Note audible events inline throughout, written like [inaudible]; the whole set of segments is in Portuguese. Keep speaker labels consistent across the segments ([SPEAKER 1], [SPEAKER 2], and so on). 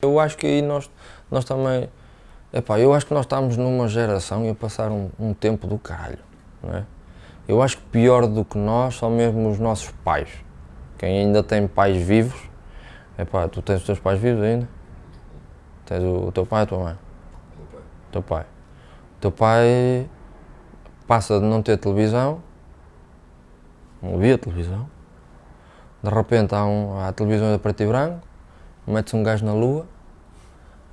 [SPEAKER 1] Eu acho que aí nós, nós também, epá, eu acho que nós estamos numa geração e passar um, um tempo do caralho, não é? Eu acho que pior do que nós são mesmo os nossos pais. Quem ainda tem pais vivos, epá, tu tens os teus pais vivos ainda? Tens o, o teu pai e a tua mãe? O teu pai. O teu pai passa de não ter televisão, não via televisão, de repente há, um, há televisões a preto e branco, mete-se um gajo na lua,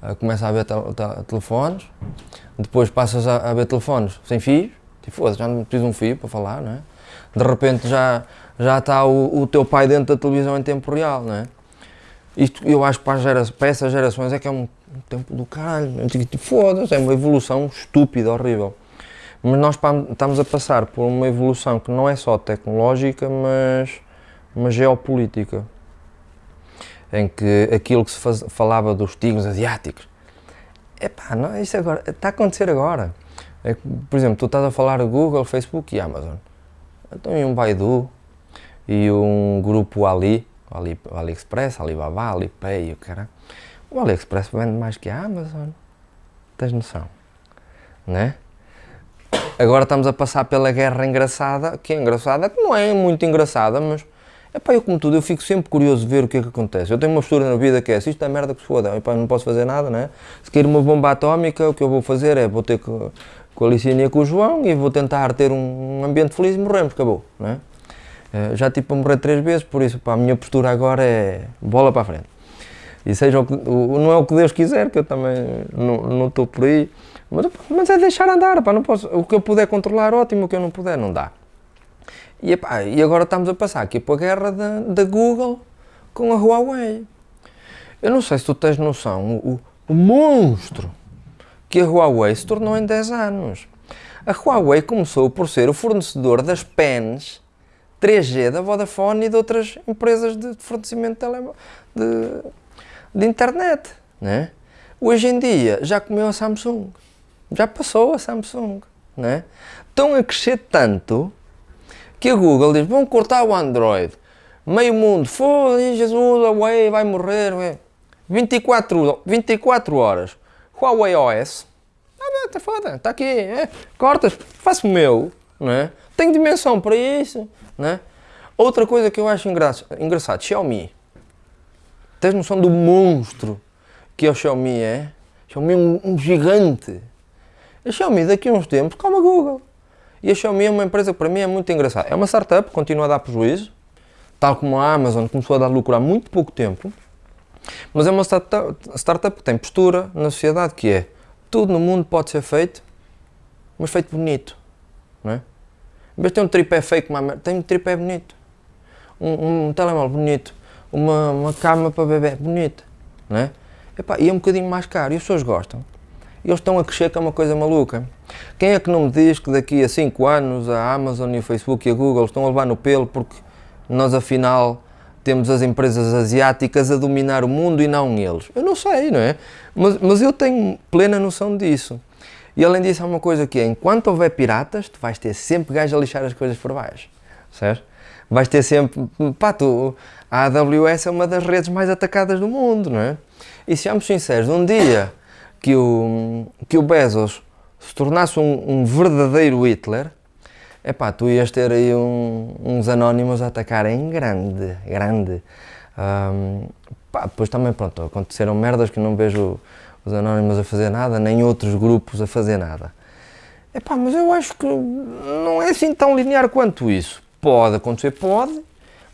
[SPEAKER 1] uh, começa a ver tel tel telefones, depois passas a, a ver telefones sem fios, tipo, foda já não preciso de um fio para falar, não é? De repente já, já está o, o, teu pai dentro da televisão em tempo real, não é? Isto eu acho que para, gera, para essas gerações é que é um, um tempo do caralho, tipo, foda-se, é uma evolução estúpida, horrível. Mas nós estamos a passar por uma evolução que não é só tecnológica, mas, mas geopolítica em que aquilo que se faz, falava dos tigres asiáticos, epá, não, isso agora, está a acontecer agora. É, por exemplo, tu estás a falar Google, Facebook e Amazon. Então e um Baidu e um grupo Ali, Ali AliExpress, Alibaba, Alipay, o cara. O AliExpress vende mais que a Amazon. Tens noção? Né? Agora estamos a passar pela guerra engraçada, que é engraçada, que não é muito engraçada, mas Epá, eu como tudo, eu fico sempre curioso de ver o que é que acontece. Eu tenho uma postura na vida que é, se isto é merda que se foda, epá, não posso fazer nada, né? Se cair uma bomba atómica, o que eu vou fazer é, vou ter que, com a Licínia com o João e vou tentar ter um ambiente feliz e morremos, acabou, né? Já tipo a morrer três vezes, por isso, pá, a minha postura agora é bola para a frente. E seja o que, o, não é o que Deus quiser, que eu também não estou por aí, mas, mas, é deixar andar, pá, não posso, o que eu puder controlar, ótimo, o que eu não puder, não dá. E, epá, e agora estamos a passar aqui para a guerra da, da Google com a Huawei. Eu não sei se tu tens noção, o, o monstro que a Huawei se tornou em 10 anos. A Huawei começou por ser o fornecedor das pens 3G da Vodafone e de outras empresas de fornecimento de, de, de internet. Né? Hoje em dia já comeu a Samsung, já passou a Samsung. Né? Estão a crescer tanto que a Google diz, vão cortar o Android. Meio mundo, foda-se, Jesus, Huawei vai morrer. Ué. 24, 24 horas. Huawei OS. Ah, tá foda, está aqui. É, cortas, faço o meu. Não é? Tenho dimensão para isso. Não é? Outra coisa que eu acho engraçado, engraçado Xiaomi. Tens noção do monstro que é o Xiaomi é? Xiaomi é um, um gigante. A Xiaomi daqui a uns tempos, calma Google. E a Xiaomi é uma empresa que para mim é muito engraçada. É uma startup, continua a dar prejuízo, tal como a Amazon começou a dar lucro há muito pouco tempo, mas é uma startup, startup que tem postura na sociedade que é tudo no mundo pode ser feito, mas feito bonito, não é? Em vez de ter um tripé fake, tem um tripé bonito, um, um telemóvel bonito, uma, uma cama para bebê bonita, não é? Epá, e é um bocadinho mais caro e as pessoas gostam e eles estão a crescer que é uma coisa maluca. Quem é que não me diz que daqui a 5 anos a Amazon e o Facebook e a Google estão a levar no pelo porque nós afinal temos as empresas asiáticas a dominar o mundo e não eles? Eu não sei, não é? Mas, mas eu tenho plena noção disso. E além disso há uma coisa que é, enquanto houver piratas, tu vais ter sempre gajos a lixar as coisas por baixo, certo? Vais ter sempre, pá, tu, a AWS é uma das redes mais atacadas do mundo, não é? E sejamos sinceros, um dia que o, que o Bezos se tornasse um, um verdadeiro Hitler, epá, tu ias ter aí um, uns anónimos a atacarem grande, grande. Um, pá, depois também, pronto, aconteceram merdas que não vejo os anónimos a fazer nada, nem outros grupos a fazer nada. Epá, mas eu acho que não é assim tão linear quanto isso. Pode acontecer, pode,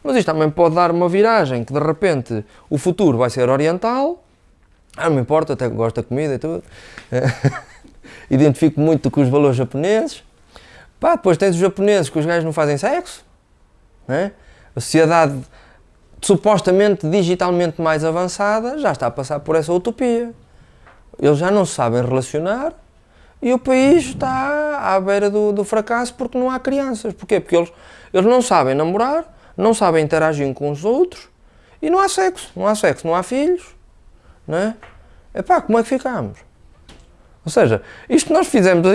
[SPEAKER 1] mas isto também pode dar uma viragem, que de repente o futuro vai ser oriental ah, não me importa, até gosto da comida e tudo. [laughs] Identifico muito com os valores japoneses. Pá, depois tens os japoneses que os gajos não fazem sexo. Né? A sociedade supostamente digitalmente mais avançada já está a passar por essa utopia. Eles já não se sabem relacionar e o país está à beira do, do fracasso porque não há crianças. Porquê? Porque eles, eles não sabem namorar, não sabem interagir com os outros e não há sexo. Não há sexo, não há filhos é? Epá, como é que ficámos? Ou seja, isto que nós fizemos,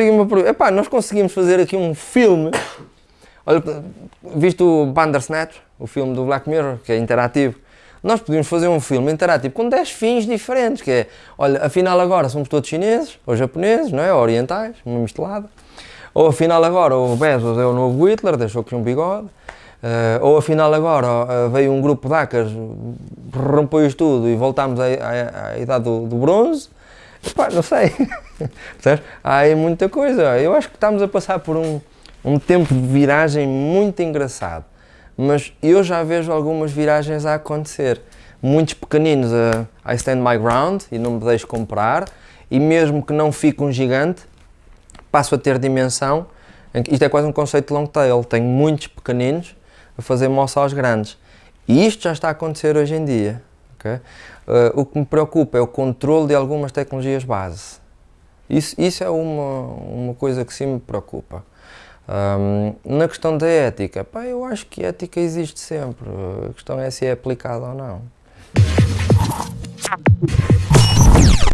[SPEAKER 1] epá, nós conseguimos fazer aqui um filme, olha, viste o Bandersnatch, o filme do Black Mirror, que é interativo, nós podíamos fazer um filme interativo com 10 fins diferentes, que é, olha, afinal agora somos todos chineses, ou japoneses, não é? Ou orientais, uma mistelada. Ou afinal agora o Bezos é o novo Hitler, deixou aqui um bigode. Uh, ou afinal agora uh, veio um grupo de hackers, rompeu isto tudo e voltámos à, à, à idade do, do bronze. Epá, não sei. [laughs] Há aí muita coisa. Eu acho que estamos a passar por um, um tempo de viragem muito engraçado. Mas eu já vejo algumas viragens a acontecer. Muitos pequeninos a I stand my ground e não me deixo comprar. E mesmo que não fique um gigante, passo a ter dimensão. Isto é quase um conceito de long tail. Tenho muitos pequeninos a fazer moça aos grandes. E isto já está a acontecer hoje em dia. Okay? Uh, o que me preocupa é o controle de algumas tecnologias base. Isso, isso é uma, uma coisa que sim me preocupa. Um, na questão da ética, pá, eu acho que ética existe sempre. A questão é se é aplicada ou não.